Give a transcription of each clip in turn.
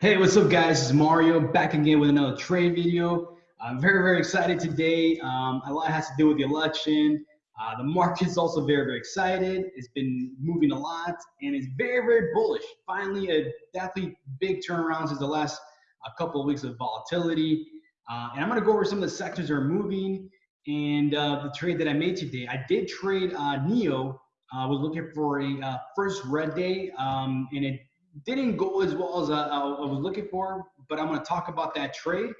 Hey, what's up guys? It's Mario back again with another trade video. I'm very, very excited today. Um, a lot has to do with the election. Uh, the market's also very, very excited. It's been moving a lot and it's very, very bullish. Finally, a definitely big turnaround since the last a couple of weeks of volatility. Uh, and I'm gonna go over some of the sectors that are moving and uh, the trade that I made today. I did trade uh, NIO. I was looking for a uh, first red day um, and it didn't go as well as I, I was looking for, but I'm going to talk about that trade.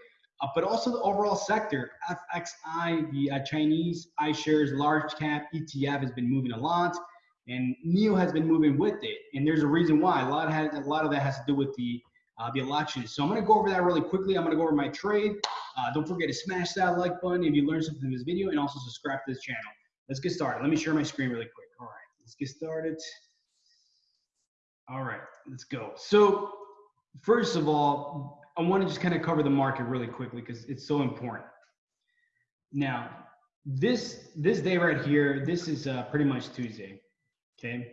Uh, but also the overall sector, FXI, the uh, Chinese iShares large cap ETF has been moving a lot, and NIO has been moving with it. And there's a reason why. A lot of a lot of that has to do with the uh, the election. So I'm going to go over that really quickly. I'm going to go over my trade. Uh, don't forget to smash that like button if you learned something in this video, and also subscribe to this channel. Let's get started. Let me share my screen really quick. All right, let's get started. All right, let's go. So first of all, I want to just kind of cover the market really quickly because it's so important. Now, this this day right here, this is uh, pretty much Tuesday. Okay.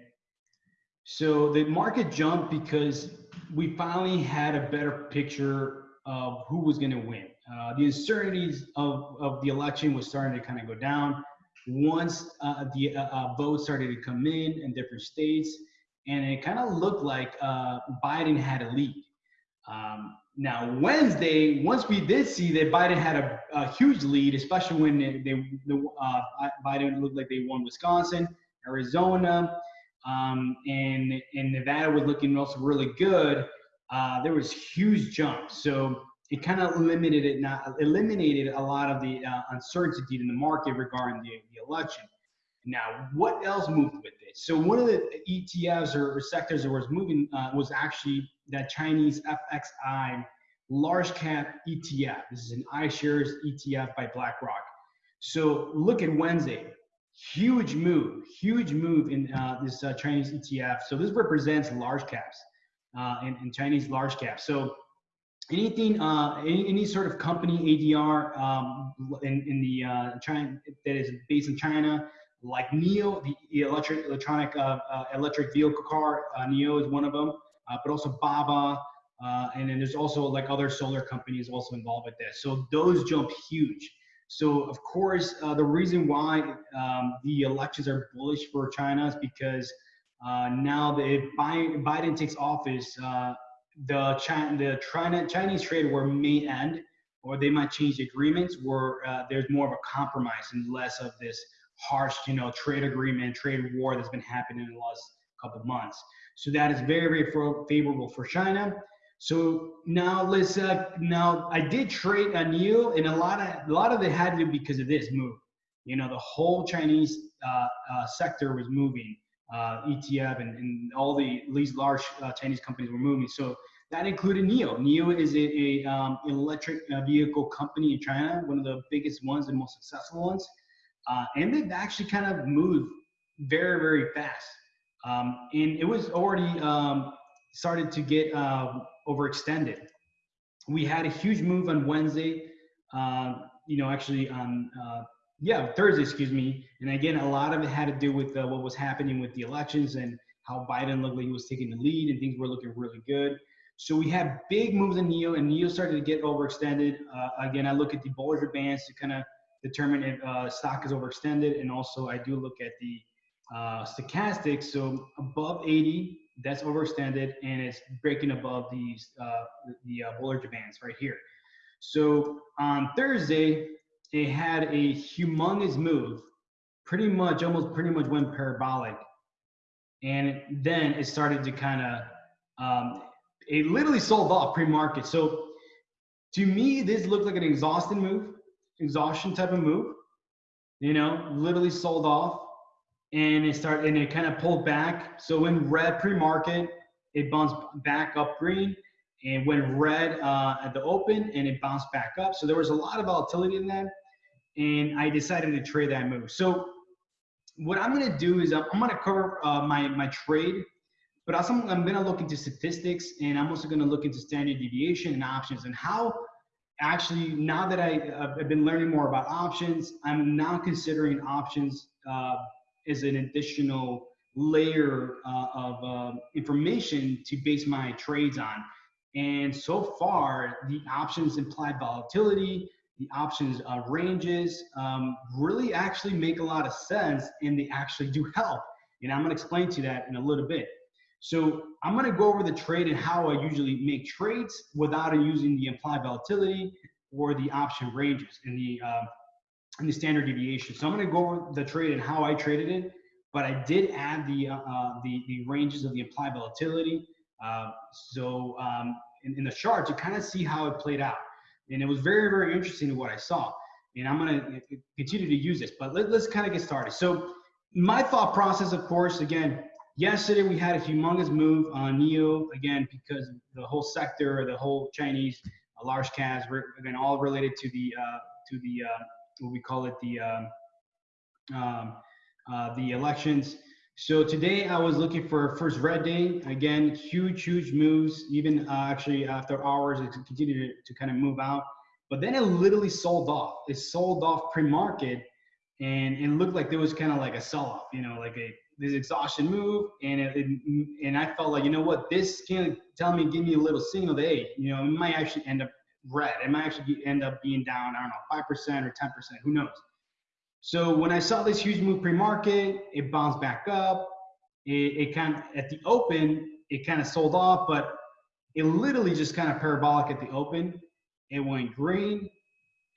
So the market jumped because we finally had a better picture of who was going to win. Uh, the uncertainties of, of the election was starting to kind of go down. Once uh, the uh, uh votes started to come in in different states, and it kind of looked like uh, Biden had a lead. Um, now Wednesday, once we did see that Biden had a, a huge lead, especially when they, they the, uh, Biden looked like they won Wisconsin, Arizona, um, and and Nevada was looking also really good. Uh, there was huge jumps, so it kind of limited it, not eliminated a lot of the uh, uncertainty in the market regarding the, the election. Now, what else moved with it? So one of the ETFs or, or sectors that was moving uh, was actually that Chinese FXI large cap ETF. This is an iShares ETF by BlackRock. So look at Wednesday, huge move, huge move in uh, this uh, Chinese ETF. So this represents large caps uh, in, in, Chinese large caps. So anything, uh, any, any, sort of company ADR um, in, in the uh, China that is based in China like NIO, the electric electronic uh, uh, electric vehicle car. Uh, NIO is one of them, uh, but also Baba, uh, and then there's also like other solar companies also involved with this. So those jump huge. So of course, uh, the reason why um, the elections are bullish for China is because now that if Biden takes office, the China, the China, Chinese trade war may end, or they might change the agreements where there's more of a compromise and less of this harsh, you know, trade agreement, trade war that's been happening in the last couple of months. So that is very, very favorable for China. So now let's uh, now I did trade a NIO, and a lot of a lot of it had to do because of this move. You know, the whole Chinese uh, uh, sector was moving, uh, ETF and, and all the these large uh, Chinese companies were moving. So that included NIO. NIO is a, a um, electric uh, vehicle company in China, one of the biggest ones and most successful ones uh, and they've actually kind of moved very, very fast. Um, and it was already um, started to get uh, overextended. We had a huge move on Wednesday, uh, you know, actually on, uh, yeah, Thursday, excuse me. And again, a lot of it had to do with uh, what was happening with the elections and how Biden looked like he was taking the lead and things were looking really good. So we had big moves in NIO, and NIO started to get overextended. Uh, again, I look at the Bollinger Bands to kind of determine if uh, stock is overextended. And also I do look at the uh, stochastics. So above 80, that's overextended and it's breaking above these, uh, the uh, Bollinger Bands right here. So on Thursday, it had a humongous move, pretty much, almost pretty much went parabolic. And then it started to kind of, um, it literally sold off pre-market. So to me, this looked like an exhausting move exhaustion type of move. You know, literally sold off, and it started and it kind of pulled back. So in red pre-market, it bounced back up green, and went red uh, at the open, and it bounced back up. So there was a lot of volatility in that, and I decided to trade that move. So what I'm gonna do is I'm, I'm gonna cover uh, my my trade, but also I'm gonna look into statistics, and I'm also gonna look into standard deviation and options and how actually now that I, uh, have been learning more about options, I'm now considering options uh, as an additional layer uh, of uh, information to base my trades on. And so far, the options implied volatility, the options uh, ranges um, really actually make a lot of sense and they actually do help. And I'm gonna explain to you that in a little bit. So I'm gonna go over the trade and how I usually make trades without using the implied volatility or the option ranges in the, uh, in the standard deviation. So I'm gonna go over the trade and how I traded it, but I did add the, uh, uh the, the ranges of the implied volatility. Uh, so um, in, in the chart to kind of see how it played out. And it was very, very interesting what I saw. And I'm going to continue to use this, but let, us kind of get started. So my thought process, of course, again, yesterday we had a humongous move on NIO, again, because the whole sector, the whole Chinese uh, large caps, again, all related to the, uh, to the, uh, what we call it, the, um, um uh, the elections. So today I was looking for first red day. Again, huge, huge moves. Even uh, actually after hours, it continued to, to kind of move out. But then it literally sold off. It sold off pre-market, and it looked like there was kind of like a sell-off. You know, like a this exhaustion move, and it, it, and I felt like you know what, this can tell me, give me a little signal that hey, you know, it might actually end up red. It might actually end up being down. I don't know, five percent or ten percent. Who knows? So when I saw this huge move pre-market, it bounced back up. It, it kind of, at the open, it kind of sold off, but it literally just kind of parabolic at the open. It went green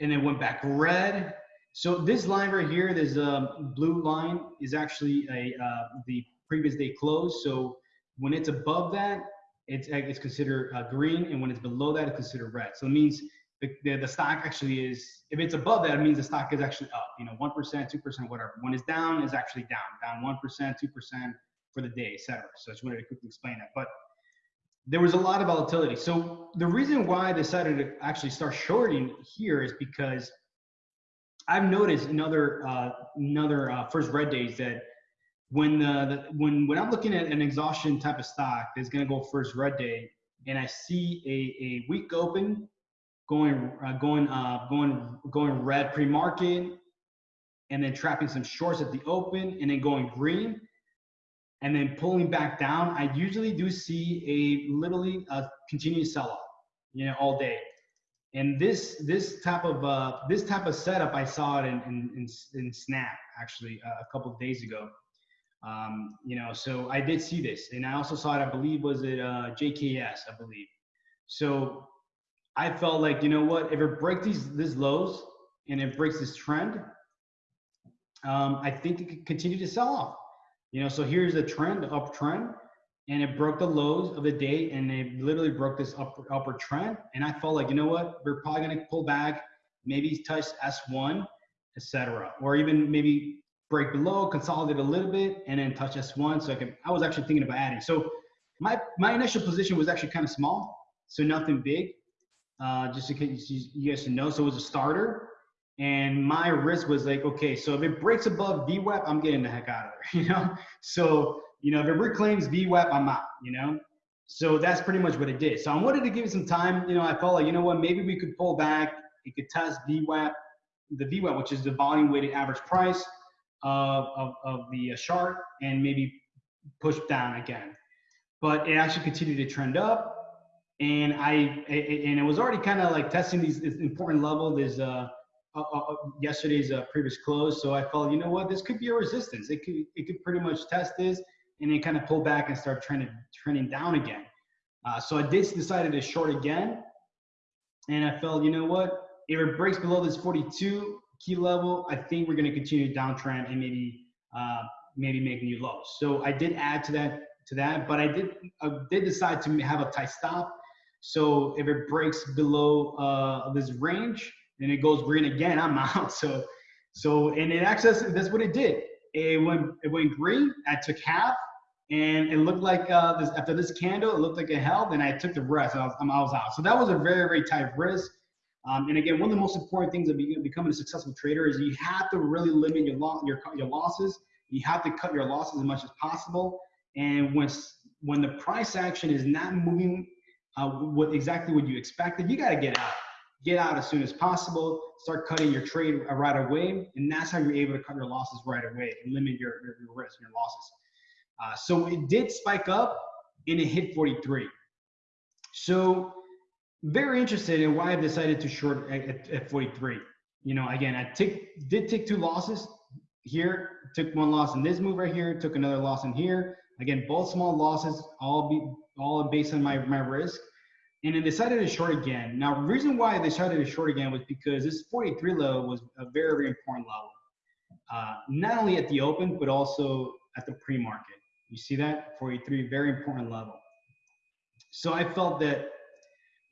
and it went back red. So this line right here, this uh, blue line is actually a uh, the previous day close. So when it's above that, it's, it's considered uh, green, and when it's below that, it's considered red. So it means the, the, the, stock actually is, if it's above that, it means the stock is actually up, you know, 1%, 2%, whatever. When it's down, is actually down, down 1%, 2% for the day, etc. So I just wanted to quickly explain that. But there was a lot of volatility. So the reason why I decided to actually start shorting here is because I've noticed in other, uh, another uh, first red days that when, the, the, when, when I'm looking at an exhaustion type of stock that's going to go first red day and I see a, a weak open going uh, going uh, going going red pre-market, and then trapping some shorts at the open, and then going green, and then pulling back down. I usually do see a literally a continuous sell-off, you know, all day. And this this type of uh, this type of setup, I saw it in in, in, in Snap actually uh, a couple of days ago. Um, you know, so I did see this, and I also saw it. I believe was it uh, JKS, I believe. So I felt like, you know what, if it breaks these these lows and it breaks this trend, um, I think it could continue to sell off. You know, so here's a trend, uptrend, and it broke the lows of the day and it literally broke this upper, upward trend. And I felt like, you know what, we're probably gonna pull back, maybe touch S1, etc. Or even maybe break below, consolidate a little bit, and then touch S1. So I could, I was actually thinking about adding. So my my initial position was actually kind of small, so nothing big uh, just in case you guys know. So it was a starter. And my risk was like, okay, so if it breaks above VWAP, I'm getting the heck out of there, you know? So, you know, if it reclaims VWAP, I'm out, you know? So that's pretty much what it did. So I wanted to give it some time. You know, I felt like, you know what, maybe we could pull back. It could test VWAP, the VWAP, which is the volume weighted average price of, of, of the uh, chart, and maybe push down again. But it actually continued to trend up and I and it was already kind of like testing these important level. There's uh, uh, uh, yesterday's uh, previous close, so I felt you know what this could be a resistance. It could it could pretty much test this and then kind of pull back and start trending trending down again. Uh, so I did decided to short again, and I felt you know what if it breaks below this 42 key level, I think we're going to continue downtrend and maybe uh, maybe make new lows. So I did add to that to that, but I did I did decide to have a tight stop so if it breaks below uh, this range and it goes green again, I'm out. So, so and it access that's what it did. It went it went green. I took half, and it looked like uh, this, after this candle, it looked like it held, and I took the rest. I was, I was out. So that was a very very tight risk. Um, and again, one of the most important things of becoming a successful trader is you have to really limit your loss, your your losses. You have to cut your losses as much as possible. And when when the price action is not moving uh, what exactly what you expected. You got to get out. Get out as soon as possible. Start cutting your trade right away, and that's how you're able to cut your losses right away and limit your, your, your risk, your losses. Uh, so it did spike up, and it hit 43. So very interested in why I've decided to short at, at, at 43. You know, again, I did take two losses here, took one loss in this move right here, took another loss in here. Again, both small losses, all be all based on my, my risk. And then decided to short again. Now, reason why I decided to short again was because this 43 level was a very, very important level. Uh, not only at the open, but also at the pre-market. You see that? 43, very important level. So I felt that,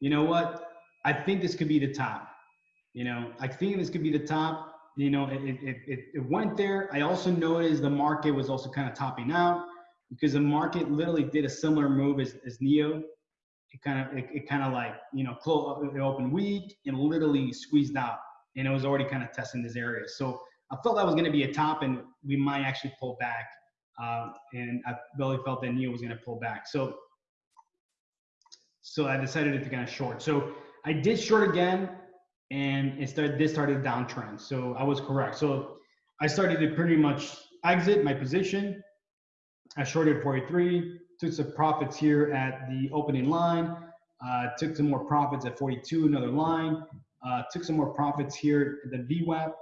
you know what? I think this could be the top. You know, I think this could be the top. You know, it, it, it, it went there. I also noticed the market was also kind of topping out because the market literally did a similar move as, as NIO. It kind of, it, it kind of like, you know, closed, it opened weak and literally squeezed out. And it was already kind of testing this area. So I felt that was going to be a top and we might actually pull back. Uh, and I really felt that NIO was going to pull back. So so I decided to kind of short. So I did short again, and it started. This started a downtrend. So I was correct. So I started to pretty much exit my position. I shorted 43, took some profits here at the opening line, uh, took some more profits at 42, another line, uh, took some more profits here at the VWAP,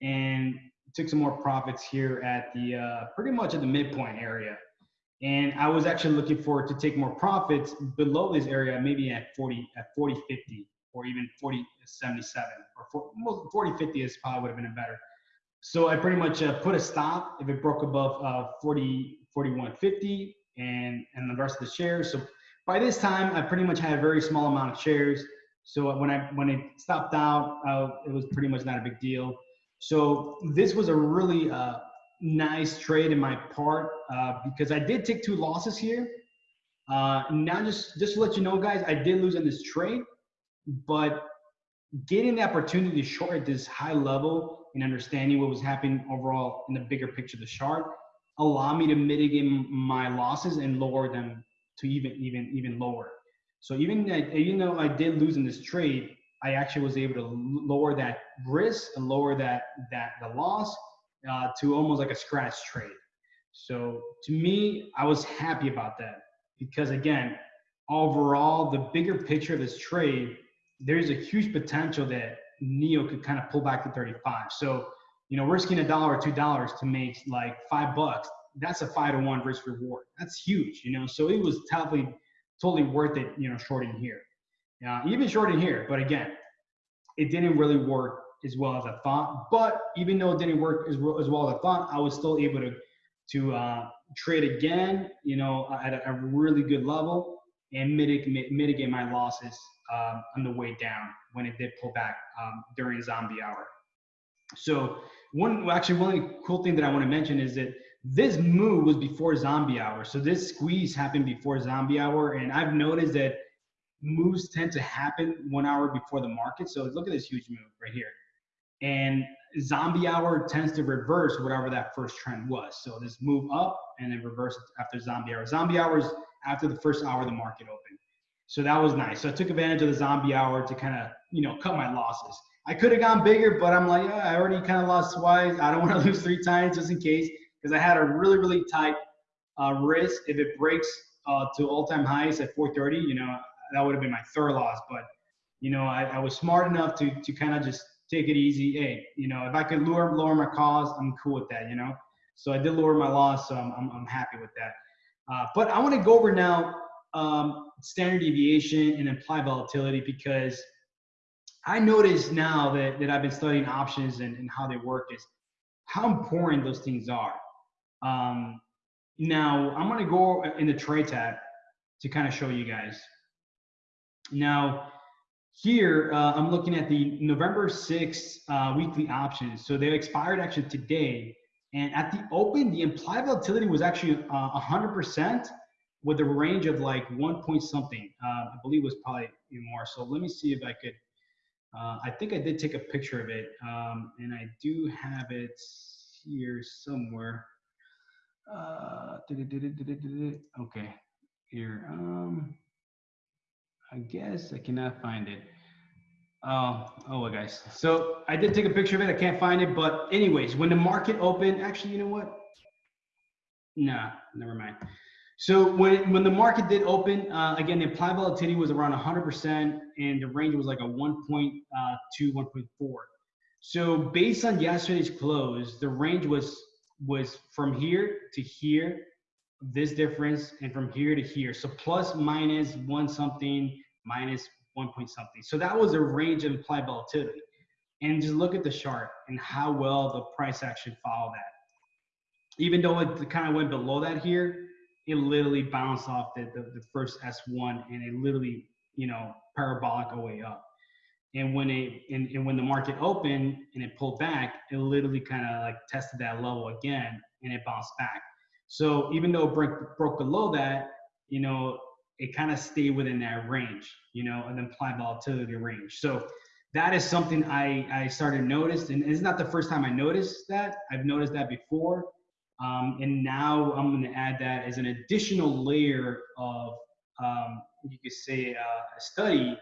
and took some more profits here at the uh, pretty much at the midpoint area. And I was actually looking forward to take more profits below this area, maybe at 40, at 40, 50, or even 40, 77, or 40, 40 50 is probably would have been a better. So I pretty much uh, put a stop if it broke above uh, 40, 41, 50, and, and the rest of the shares. So by this time, I pretty much had a very small amount of shares. So when I when it stopped out, uh, it was pretty much not a big deal. So this was a really uh, nice trade in my part uh, because I did take two losses here. Uh, now, just just to let you know, guys, I did lose in this trade, but getting the opportunity to short at this high level and understanding what was happening overall in the bigger picture of the chart allowed me to mitigate my losses and lower them to even even even lower. So even that even though I did lose in this trade, I actually was able to lower that risk and lower that that the loss uh, to almost like a scratch trade. So to me, I was happy about that because again, overall, the bigger picture of this trade, there's a huge potential that NIO could kind of pull back to 35. So, you know, risking a dollar or two dollars to make like five bucks, that's a five to one risk reward. That's huge, you know. So it was totally, totally worth it, you know, shorting here. Uh, even shorting here, but again, it didn't really work as well as I thought. But even though it didn't work as well as, well as I thought, I was still able to to uh, trade again, you know, at a, a, really good level and mitigate mitigate my losses um, on the way down when it did pull back um, during zombie hour. So one actually one cool thing that I want to mention is that this move was before zombie hour. So this squeeze happened before zombie hour, and I've noticed that moves tend to happen one hour before the market. So look at this huge move right here. And zombie hour tends to reverse whatever that first trend was. So this move up and then reverse after zombie hour. Zombie hours after the first hour the market opened. So that was nice. So I took advantage of the zombie hour to kind of, you know, cut my losses. I could have gone bigger, but I'm like, I already kind of lost twice. I don't want to lose three times just in case, because I had a really, really tight uh, risk. If it breaks uh, to all-time highs at 430, you know, that would have been my third loss. But, you know, I, I was smart enough to, to kind of just take it easy. Hey, you know, if I could lower lower my cost, I'm cool with that. You know, so I did lower my loss, so I'm I'm, I'm happy with that. Uh, but I want to go over now um, standard deviation and implied volatility because I notice now that, that I've been studying options and, and how they work is how important those things are. Um, now I'm going to go in the trade tab to kind of show you guys. Now, here, uh, I'm looking at the November 6th uh, weekly options. So they expired actually today. And at the open, the implied volatility was actually uh, 100% with a range of like one point something. Uh, I believe it was probably more. So let me see if I could. Uh, I think I did take a picture of it, um, and I do have it here somewhere. Uh, okay, here. Um, I guess I cannot find it. Oh, oh well, guys. So I did take a picture of it. I can't find it, but anyways, when the market opened, actually, you know what? Nah, never mind. So when when the market did open, uh, again, the implied volatility was around 100%, and the range was like a 1.2, uh, 1.4. So based on yesterday's close, the range was was from here to here, this difference, and from here to here. So plus minus one something, minus one point something. So that was a range of implied volatility. And just look at the chart and how well the price action followed that. Even though it kind of went below that here, it literally bounced off the, the, the first S1 and it literally, you know, parabolic way up. And when it and, and when the market opened and it pulled back, it literally kind of like tested that level again and it bounced back. So even though it broke, broke below that, you know, it kind of stayed within that range, you know, an implied volatility range. So that is something I, I started to notice. And it's not the first time I noticed that. I've noticed that before. Um, and now I'm going to add that as an additional layer of, um, you could say, uh, a study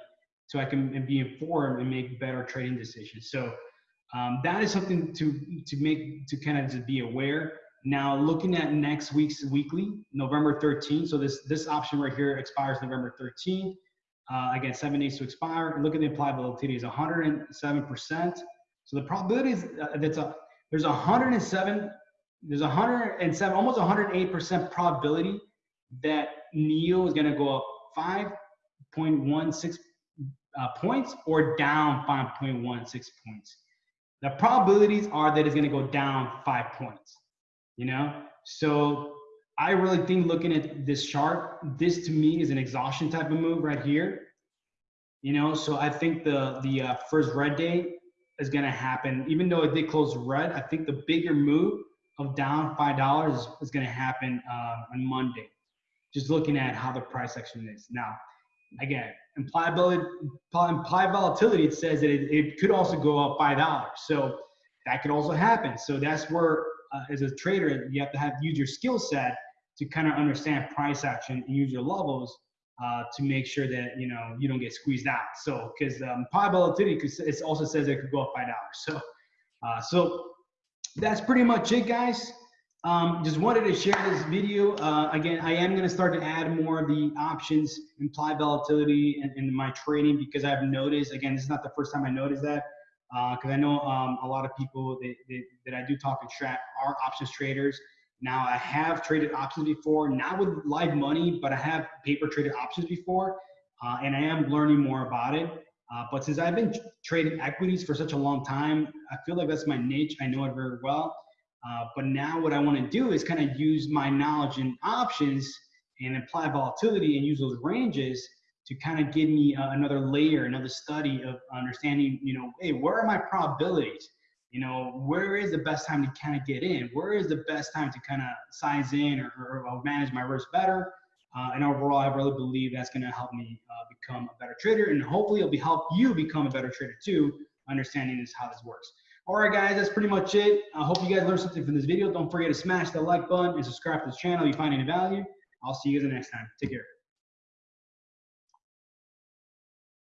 so I can be informed and make better trading decisions. So um, that is something to to make to kind of just be aware. Now looking at next week's weekly, November 13th. So this this option right here expires November 13th. Uh, again, seven days to expire. Look at the implied volatility is 107 percent. So the probability is uh, that's a there's 107 there's 107 almost 108 percent probability that NIO is going to go up 5.16 uh, points or down 5.16 points. The probabilities are that it's going to go down five points, you know? So I really think looking at this chart, this to me is an exhaustion type of move right here. You know, so I think the the uh, first red day is going to happen, even though it did close red. I think the bigger move of down five dollars is, going to happen uh, on Monday. Just looking at how the price action is now again, implied, implied volatility, it says that it, it could also go up $5. So that could also happen. So that's where, uh, as a trader, you have to have use your skill set to kind of understand price action and use your levels uh, to make sure that you know you don't get squeezed out. So because um, implied volatility, because it also says it could go up five dollars. So uh, so that's pretty much it, guys. Um, just wanted to share this video. Uh, again, I am going to start to add more of the options, implied volatility in, in, my trading because I've noticed, again, this is not the first time I noticed that because uh, I know um, a lot of people that, that, that, I do talk and chat are options traders. Now, I have traded options before, not with live money, but I have paper traded options before, uh, and I am learning more about it. Uh, but since I've been trading equities for such a long time, I feel like that's my niche. I know it very well. Uh, but now what I want to do is kind of use my knowledge in options and implied volatility and use those ranges to kind of give me uh, another layer, another study of understanding, you know, hey, where are my probabilities? You know, where is the best time to kind of get in? Where is the best time to kind of size in or, or, manage my risk better? Uh, and overall, I really believe that's going to help me uh, become a better trader, and hopefully, it'll be help you become a better trader too. Understanding this how this works. All right, guys, that's pretty much it. I hope you guys learned something from this video. Don't forget to smash the like button and subscribe to this channel if you find any value. I'll see you guys the next time. Take care.